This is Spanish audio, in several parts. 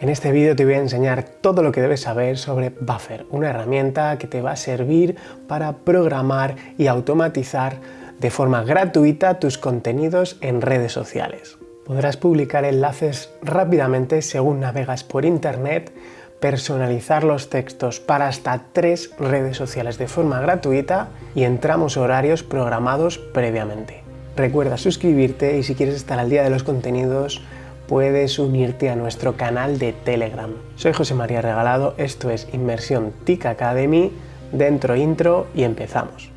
En este vídeo te voy a enseñar todo lo que debes saber sobre Buffer, una herramienta que te va a servir para programar y automatizar de forma gratuita tus contenidos en redes sociales. Podrás publicar enlaces rápidamente según navegas por internet, personalizar los textos para hasta tres redes sociales de forma gratuita y en tramos horarios programados previamente. Recuerda suscribirte y si quieres estar al día de los contenidos puedes unirte a nuestro canal de Telegram. Soy José María Regalado, esto es Inmersión TIC Academy, dentro intro y empezamos.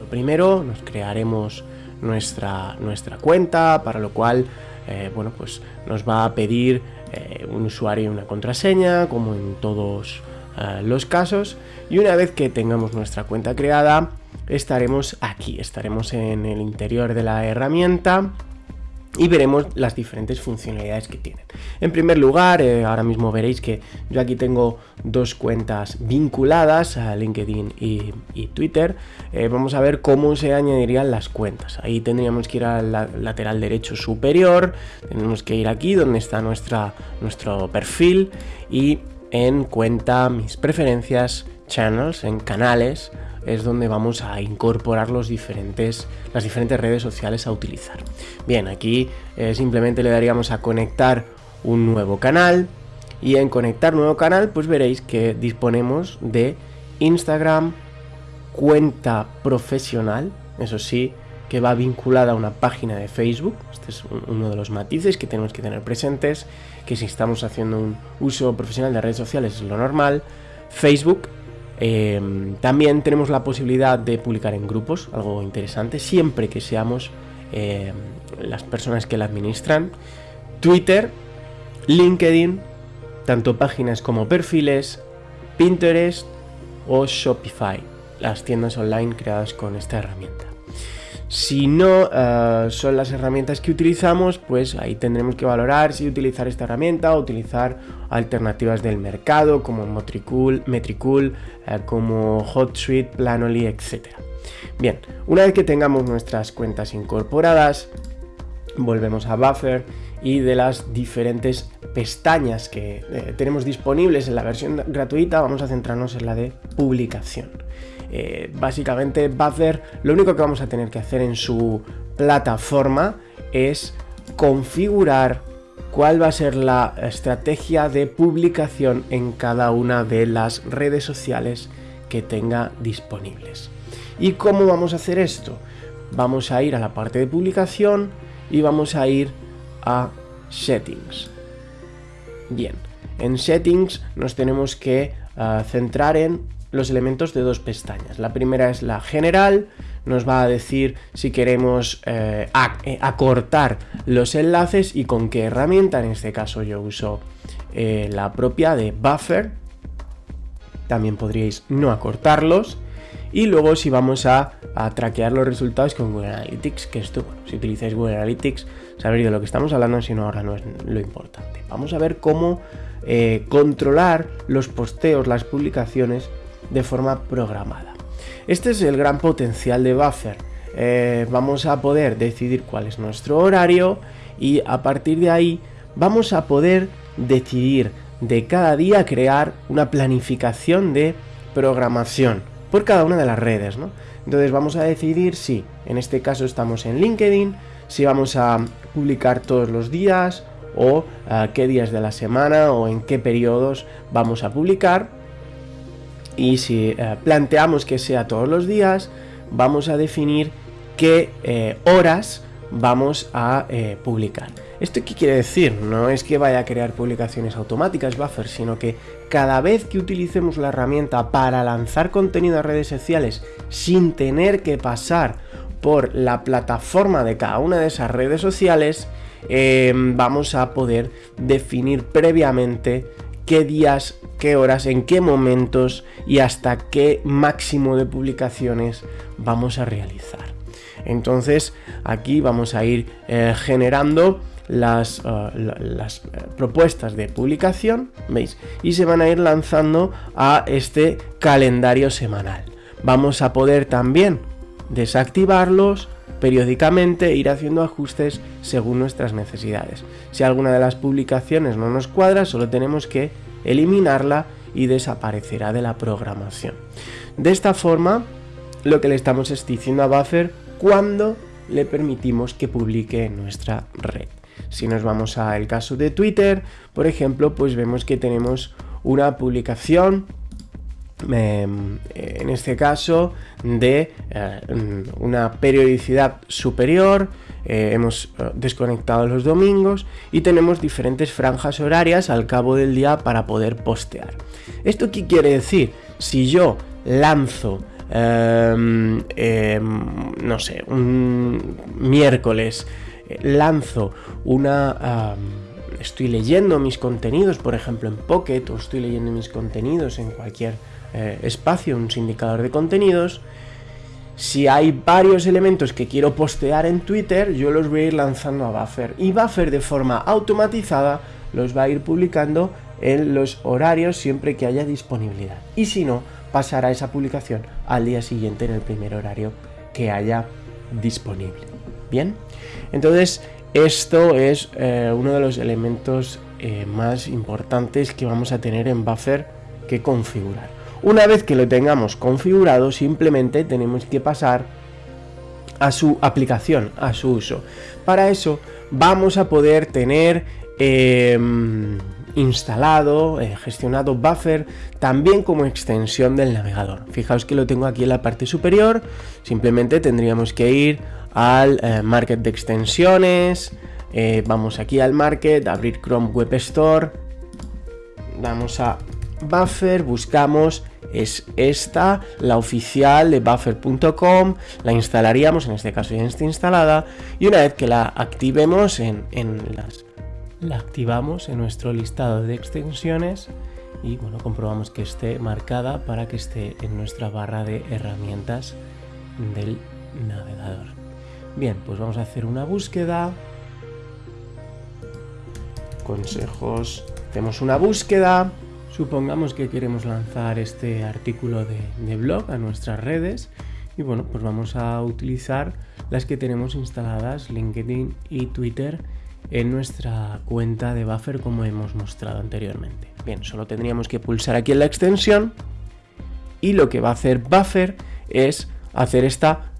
Lo primero, nos crearemos nuestra, nuestra cuenta, para lo cual eh, bueno, pues nos va a pedir eh, un usuario y una contraseña, como en todos los casos y una vez que tengamos nuestra cuenta creada estaremos aquí, estaremos en el interior de la herramienta y veremos las diferentes funcionalidades que tienen. En primer lugar, eh, ahora mismo veréis que yo aquí tengo dos cuentas vinculadas a LinkedIn y, Twitter. Eh, vamos a ver cómo se añadirían las cuentas. Ahí tendríamos que ir al lateral derecho superior, tenemos que ir aquí donde está nuestra, nuestro perfil y en cuenta mis preferencias, channels, en canales, es donde vamos a incorporar los diferentes, las diferentes redes sociales a utilizar. Bien, aquí eh, simplemente le daríamos a conectar un nuevo canal y en conectar nuevo canal pues veréis que disponemos de Instagram, cuenta profesional, eso sí, que va vinculada a una página de Facebook. Este es uno de los matices que tenemos que tener presentes, que si estamos haciendo un uso profesional de redes sociales es lo normal. Facebook, eh, también tenemos la posibilidad de publicar en grupos, algo interesante, siempre que seamos eh, las personas que la administran. Twitter, LinkedIn, tanto páginas como perfiles, Pinterest o Shopify, las tiendas online creadas con esta herramienta. Si no eh, son las herramientas que utilizamos, pues ahí tendremos que valorar si utilizar esta herramienta o utilizar alternativas del mercado como Metricool, Metricool eh, como HotSuite, Planoly, etc. Bien, una vez que tengamos nuestras cuentas incorporadas, volvemos a Buffer y de las diferentes pestañas que eh, tenemos disponibles en la versión gratuita, vamos a centrarnos en la de publicación. Eh, básicamente Buffer lo único que vamos a tener que hacer en su plataforma es configurar cuál va a ser la estrategia de publicación en cada una de las redes sociales que tenga disponibles. ¿Y cómo vamos a hacer esto? Vamos a ir a la parte de publicación y vamos a ir a Settings. Bien, en Settings nos tenemos que ah, centrar en los elementos de dos pestañas. La primera es la general, nos va a decir si queremos eh, eh, acortar los enlaces y con qué herramienta. En este caso yo uso eh, la propia de Buffer. También podríais no acortarlos. Y luego si vamos a, traquear los resultados con Google Analytics, que esto, bueno, si utilizáis Google Analytics, sabréis de lo que estamos hablando, si no ahora no es lo importante. Vamos a ver cómo controlar los posteos, las publicaciones de forma programada. Este es el gran potencial de Buffer. Eh, vamos a poder decidir cuál es nuestro horario y a partir de ahí vamos a poder decidir de cada día crear una planificación de programación por cada una de las redes. Entonces vamos a decidir si en este caso estamos en LinkedIn, si vamos a publicar todos los días o a qué días de la semana o en qué periodos vamos a publicar y si eh, planteamos que sea todos los días, vamos a definir qué eh, horas vamos a eh, publicar. ¿Esto qué quiere decir? No es que vaya a crear publicaciones automáticas Buffer, sino que cada vez que utilicemos la herramienta para lanzar contenido a redes sociales sin tener que pasar por la plataforma de cada una de esas redes sociales, vamos a poder definir previamente qué días, qué horas, en qué momentos y hasta qué máximo de publicaciones vamos a realizar. Entonces aquí vamos a ir eh, generando las, eh, las eh, propuestas de publicación, ¿veis? Y se van a ir lanzando a este calendario semanal. Vamos a poder también desactivarlos periódicamente ir haciendo ajustes según nuestras necesidades. Si alguna de las publicaciones no nos cuadra, solo tenemos que eliminarla y desaparecerá de la programación. De esta forma, lo que le estamos diciendo a Buffer cuando le permitimos que publique en nuestra red. Si nos vamos al caso de Twitter, por ejemplo, pues vemos que tenemos una publicación em, en este caso de eh, una periodicidad superior, eh, hemos eh, desconectado los domingos y tenemos diferentes franjas horarias al cabo del día para poder postear. ¿Esto qué quiere decir? Si yo lanzo em, em, no sé, un miércoles lanzo una... estoy leyendo mis contenidos, por ejemplo en Pocket, o estoy leyendo mis contenidos en cualquier eh, espacio, un indicador de contenidos, si hay varios elementos que quiero postear en Twitter, yo los voy a ir lanzando a Buffer. Y Buffer de forma automatizada los va a ir publicando en los horarios siempre que haya disponibilidad. Y si no, pasará esa publicación al día siguiente en el primer horario que haya disponible. Bien, entonces esto es eh, uno de los elementos eh, más importantes que vamos a tener en Buffer que configurar. Una vez que lo tengamos configurado, simplemente tenemos que pasar a su aplicación, a su uso. Para eso vamos a poder tener em, instalado, eh, gestionado Buffer también como extensión del navegador. Fijaos que lo tengo aquí en la parte superior, simplemente tendríamos que ir al eh, market de extensiones, eh, vamos aquí al market, abrir Chrome Web Store, damos a Buffer, buscamos, es esta, la oficial de buffer.com, la instalaríamos, en este caso ya está instalada, y una vez que la activemos en, en las... La activamos en nuestro listado de extensiones y bueno, comprobamos que esté marcada para que esté en nuestra barra de herramientas del navegador. Bien, pues vamos a hacer una búsqueda. Consejos. Hacemos una búsqueda. Supongamos que queremos lanzar este artículo de, blog a nuestras redes. Y bueno, pues vamos a utilizar las que tenemos instaladas, LinkedIn y Twitter, en nuestra cuenta de Buffer como hemos mostrado anteriormente. Bien, solo tendríamos que pulsar aquí en la extensión y lo que va a hacer Buffer es hacer esta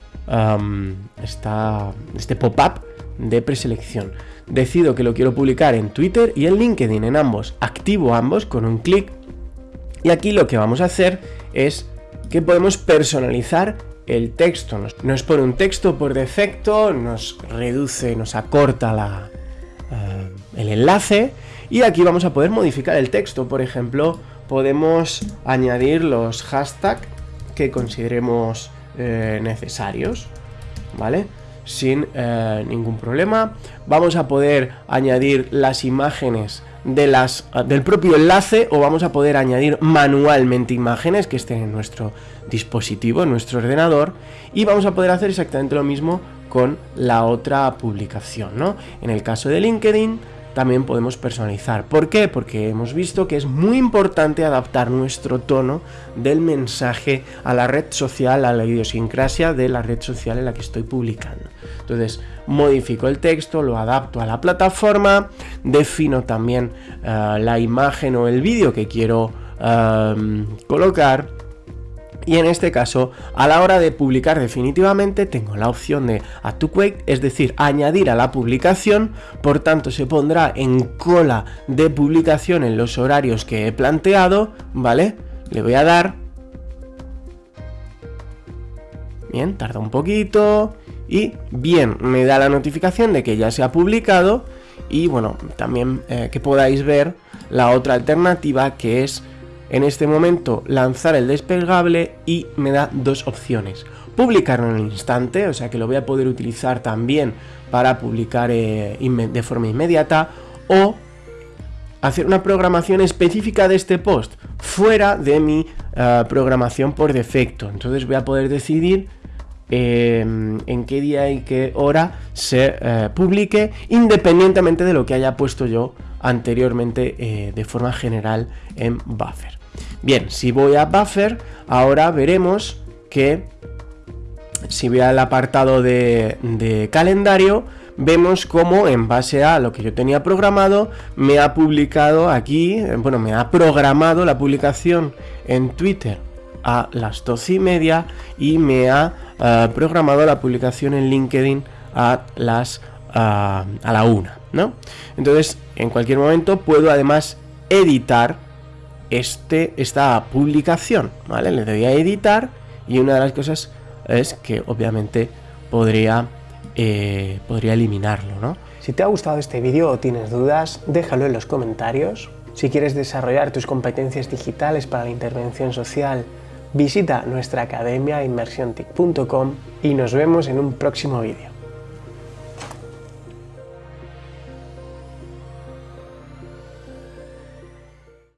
este pop-up de preselección. Decido que lo quiero publicar en Twitter y en LinkedIn, en ambos. Activo ambos con un clic. Y aquí lo que vamos a hacer es que podemos personalizar el texto. Nos, pone un texto por defecto, nos reduce, nos acorta la, eh, el enlace. Y aquí vamos a poder modificar el texto. Por ejemplo, podemos añadir los hashtags que consideremos eh, necesarios, ¿vale? Sin eh, ningún problema. Vamos a poder añadir las imágenes de las, del propio enlace o vamos a poder añadir manualmente imágenes que estén en nuestro dispositivo, en nuestro ordenador y vamos a poder hacer exactamente lo mismo con la otra publicación, ¿no? En el caso de LinkedIn también podemos personalizar. ¿Por qué? Porque hemos visto que es muy importante adaptar nuestro tono del mensaje a la red social, a la idiosincrasia de la red social en la que estoy publicando. Entonces, modifico el texto, lo adapto a la plataforma, defino también eh, la imagen o el vídeo que quiero eh, colocar y en este caso, a la hora de publicar definitivamente, tengo la opción de Add to Quake, es decir, añadir a la publicación, por tanto se pondrá en cola de publicación en los horarios que he planteado, ¿vale? Le voy a dar. Bien, tarda un poquito. Y bien, me da la notificación de que ya se ha publicado. Y bueno, también eh, que podáis ver la otra alternativa que es en este momento lanzar el desplegable y me da dos opciones. Publicarlo en el instante, o sea que lo voy a poder utilizar también para publicar eh, de forma inmediata o hacer una programación específica de este post fuera de mi eh, programación por defecto. Entonces voy a poder decidir em, en qué día y qué hora se eh, publique independientemente de lo que haya puesto yo anteriormente de forma general en Buffer. Bien, si voy a Buffer, ahora veremos que si voy al apartado de, calendario, vemos cómo en base a lo que yo tenía programado, me ha publicado aquí, bueno, me ha programado la publicación en Twitter a las 12 y media y me ha eh, programado la publicación en LinkedIn a las a la una, ¿no? Entonces, en cualquier momento puedo además editar este, esta publicación, ¿vale? Le doy a editar y una de las cosas es que obviamente podría, eh, podría eliminarlo, ¿no? Si te ha gustado este vídeo o tienes dudas, déjalo en los comentarios. Si quieres desarrollar tus competencias digitales para la intervención social, visita nuestra academia inmersiontic.com y nos vemos en un próximo vídeo.